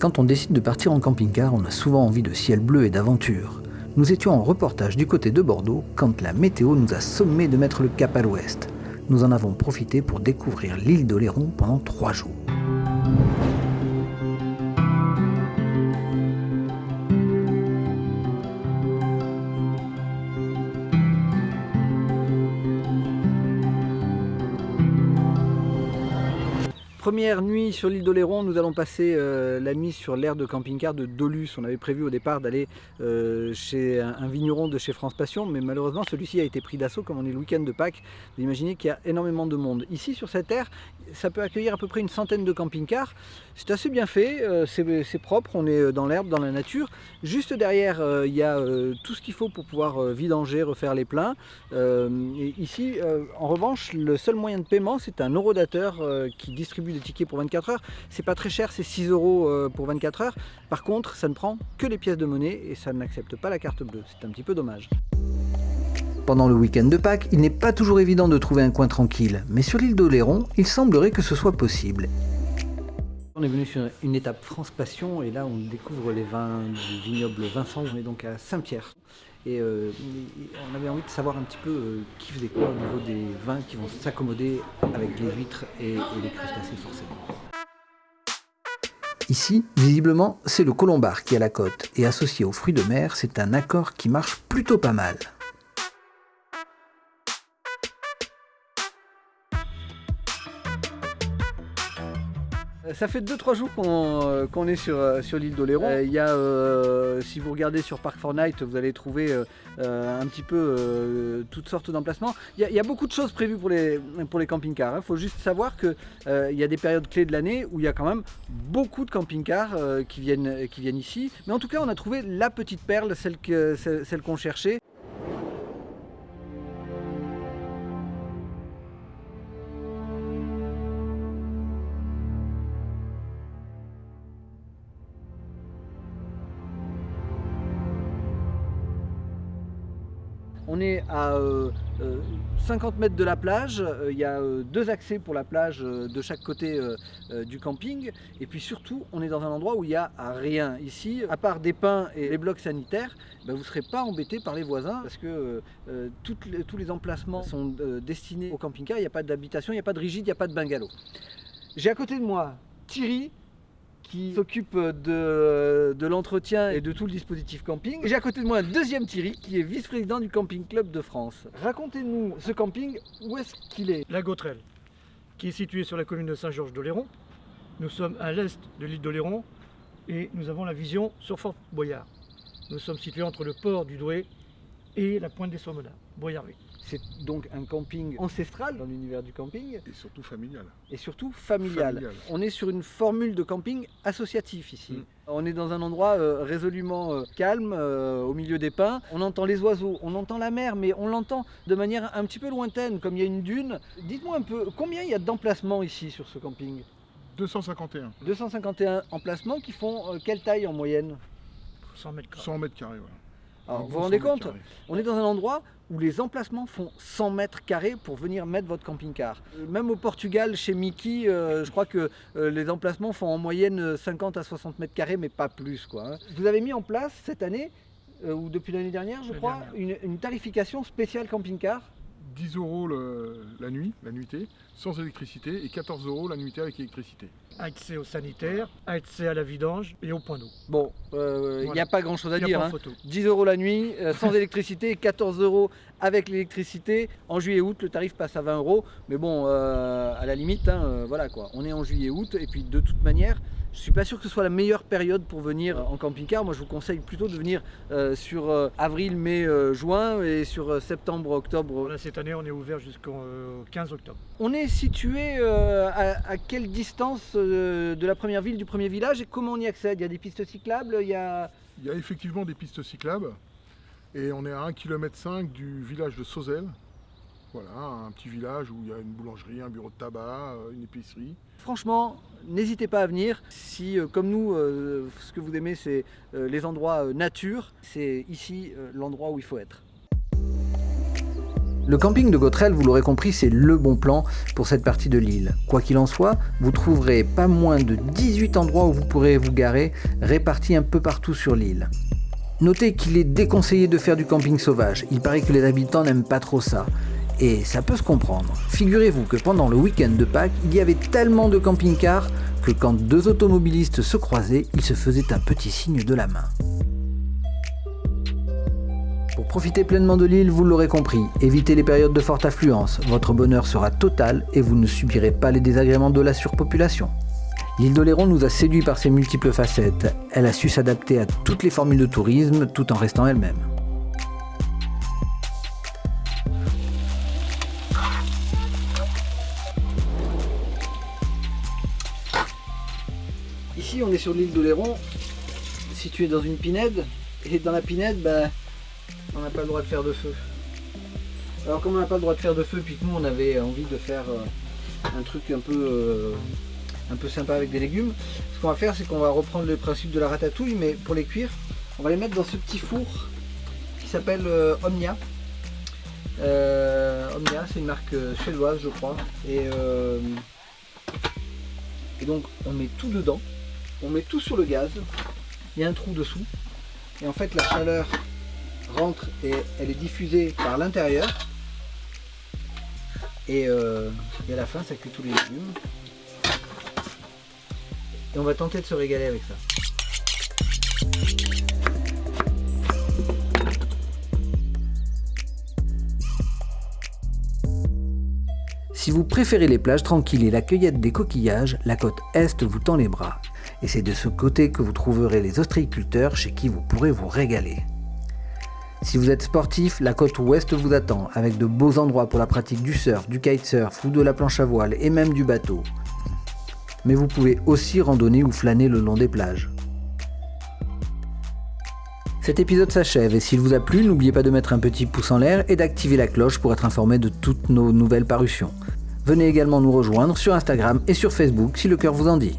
Quand on décide de partir en camping-car, on a souvent envie de ciel bleu et d'aventure. Nous étions en reportage du côté de Bordeaux quand la météo nous a sommé de mettre le cap à l'ouest. Nous en avons profité pour découvrir l'île d'Oléron pendant trois jours. Première nuit sur l'île d'Oléron, nous allons passer euh, la nuit sur l'aire de camping-car de Dolus. On avait prévu au départ d'aller euh, chez un, un, vigneron de chez France Passion, mais malheureusement celui-ci a été pris d'assaut comme on est le week-end de Pâques. Vous imaginez qu'il y a énormément de monde. Ici sur cette aire, ça peut accueillir à peu près une centaine de camping-cars. C'est assez bien fait, euh, c'est propre, on est dans l'herbe, dans la nature. Juste derrière, il y a tout ce qu'il faut pour pouvoir vidanger, refaire les pleins. Ici, en revanche, le seul moyen de paiement, c'est un eurodateur qui distribue des tickets pour 24 heures. C'est pas très cher, c'est 6 euros pour 24 heures. Par contre, ça ne prend que les pièces de monnaie et ça n'accepte pas la carte bleue. C'est un petit peu dommage. Pendant le week-end de Pâques, il n'est pas toujours évident de trouver un coin tranquille, mais sur l'île d'Oléron, il semblerait que ce soit possible. On est venu sur une étape France Passion et là on découvre les vins du vignoble Vincent. On est donc à Saint-Pierre et euh, on avait envie de savoir un petit peu euh, qui faisait quoi au niveau des vins qui vont s'accommoder avec les huîtres et, et les crustacés forcément. Ici, visiblement, c'est le colombard qui a la cote et associé aux fruits de mer, c'est un accord qui marche plutôt pas mal. Ça fait 2-3 jours qu'on est sur, sur l'île d'Oléron. Euh, si vous regardez sur Park4Night, vous allez trouver euh, un petit peu euh, toutes sortes d'emplacements. Il, y a beaucoup de choses prévues pour les, pour les camping-cars. Il faut juste savoir qu'il y a des périodes clés de l'année où il y a quand même beaucoup de camping-cars qui, viennent, qui viennent ici. Mais en tout cas, on a trouvé la petite perle, celle qu'on celle qu'on cherchait. On est à euh, euh, 50 mètres de la plage, euh, il y a euh, deux accès pour la plage euh, de chaque côté du camping. Et puis surtout on est dans un endroit où il n'y a rien. Ici, à part des pins et les blocs sanitaires, ben, vous ne serez pas embêté par les voisins parce que tous les emplacements sont destinés au camping-car, il n'y a pas d'habitation, il n'y a pas de rigide, il n'y a pas de bungalow. J'ai à côté de moi Thierry, qui s'occupe de, de l'entretien et de tout le dispositif camping. J'ai à côté de moi un deuxième Thierry qui est vice-président du Camping Club de France. Racontez-nous ce camping, où est-ce qu'il est? La Gautrelle, qui est située sur la commune de Saint-Georges d'Oléron. Nous sommes à l'est de l'île d'Oléron et nous avons la vision sur Fort Boyard. Nous sommes situés entre le port du Douai et la pointe des Sommelins, C'est donc un camping ancestral dans l'univers du camping. Et surtout familial. Et surtout familial. familial. On est sur une formule de camping associatif ici. Mm. On est dans un endroit euh, résolument euh, calme, euh, au milieu des pins. On entend les oiseaux, on entend la mer, mais on l'entend de manière un petit peu lointaine, comme il y a une dune. Dites-moi un peu, combien il y a d'emplacements ici sur ce camping? 251. 251 emplacements qui font euh, quelle taille en moyenne? 100 mètres carrés. 100 mètres carrés, voilà. Alors, vous vous rendez compte. On est dans un endroit où les emplacements font 100 mètres carrés pour venir mettre votre camping-car. Même au Portugal, chez Mickey, euh, je crois que euh, les emplacements font en moyenne 50 à 60 mètres carrés, mais pas plus. Quoi, hein. Vous avez mis en place cette année, euh, ou depuis l'année dernière, je crois, une, une, tarification spéciale camping-car? 10 euros le, la nuit, la nuitée, sans électricité, et 14 euros la nuitée avec électricité. Accès au sanitaire, accès à la vidange et au point d'eau. Bon, il euh, n'y voilà. a pas grand chose à dire. Hein. 10 euros la nuit, euh, sans électricité, 14 euros avec l'électricité. En juillet-août, le tarif passe à 20 euros. Mais bon, euh, à la limite, hein, voilà quoi. On est en juillet-août, et puis de toute manière, je suis pas sûr que ce soit la meilleure période pour venir en camping-car. Moi, je vous conseille plutôt de venir euh, sur euh, avril, mai, euh, juin et sur septembre, octobre. Là, cette année, on est ouvert jusqu'au 15 octobre. On est situé à, à, quelle distance de la première ville, du premier village et comment on y accède? Il y a des pistes cyclables il y a... il y a effectivement des pistes cyclables et on est à 1,5 km du village de Sauzel. Voilà, un petit village où il y a une boulangerie, un bureau de tabac, une épicerie. Franchement, n'hésitez pas à venir. Si, euh, comme nous, euh, ce que vous aimez, c'est euh, les endroits nature, c'est ici l'endroit où il faut être. Le camping de Gautrel, vous l'aurez compris, c'est le bon plan pour cette partie de l'île. Quoi qu'il en soit, vous trouverez pas moins de 18 endroits où vous pourrez vous garer, répartis un peu partout sur l'île. Notez qu'il est déconseillé de faire du camping sauvage, il paraît que les habitants n'aiment pas trop ça. Et ça peut se comprendre. Figurez-vous que pendant le week-end de Pâques, il y avait tellement de camping-cars que quand deux automobilistes se croisaient, ils se faisaient un petit signe de la main. Pour profiter pleinement de l'île, vous l'aurez compris, évitez les périodes de forte affluence, votre bonheur sera total et vous ne subirez pas les désagréments de la surpopulation. L'île d'Oléron nous a séduit par ses multiples facettes. Elle a su s'adapter à toutes les formules de tourisme tout en restant elle-même. On est sur l'île d'Oléron, située dans une pinède. Et dans la pinède, bah, on n'a pas le droit de faire de feu. Alors comme on n'a pas le droit de faire de feu, puis que nous on avait envie de faire euh, un truc un peu, euh, un peu sympa avec des légumes, ce qu'on va faire c'est qu'on va reprendre le principe de la ratatouille, mais pour les cuire, on va les mettre dans ce petit four qui s'appelle euh, Omnia. Omnia, c'est une marque suédoise je crois. Et donc on met tout dedans, on met tout sur le gaz, il y a un trou dessous, et en fait la chaleur rentre et elle est diffusée par l'intérieur. Et, euh, à la fin, ça cuit tous les légumes. Et on va tenter de se régaler avec ça. Si vous préférez les plages tranquilles et la cueillette des coquillages, la côte Est vous tend les bras. Et c'est de ce côté que vous trouverez les ostréiculteurs chez qui vous pourrez vous régaler. Si vous êtes sportif, la côte ouest vous attend, avec de beaux endroits pour la pratique du surf, du kitesurf ou de la planche à voile et même du bateau. Mais vous pouvez aussi randonner ou flâner le long des plages. Cet épisode s'achève et s'il vous a plu, n'oubliez pas de mettre un petit pouce en l'air et d'activer la cloche pour être informé de toutes nos nouvelles parutions. Venez également nous rejoindre sur Instagram et sur Facebook si le cœur vous en dit.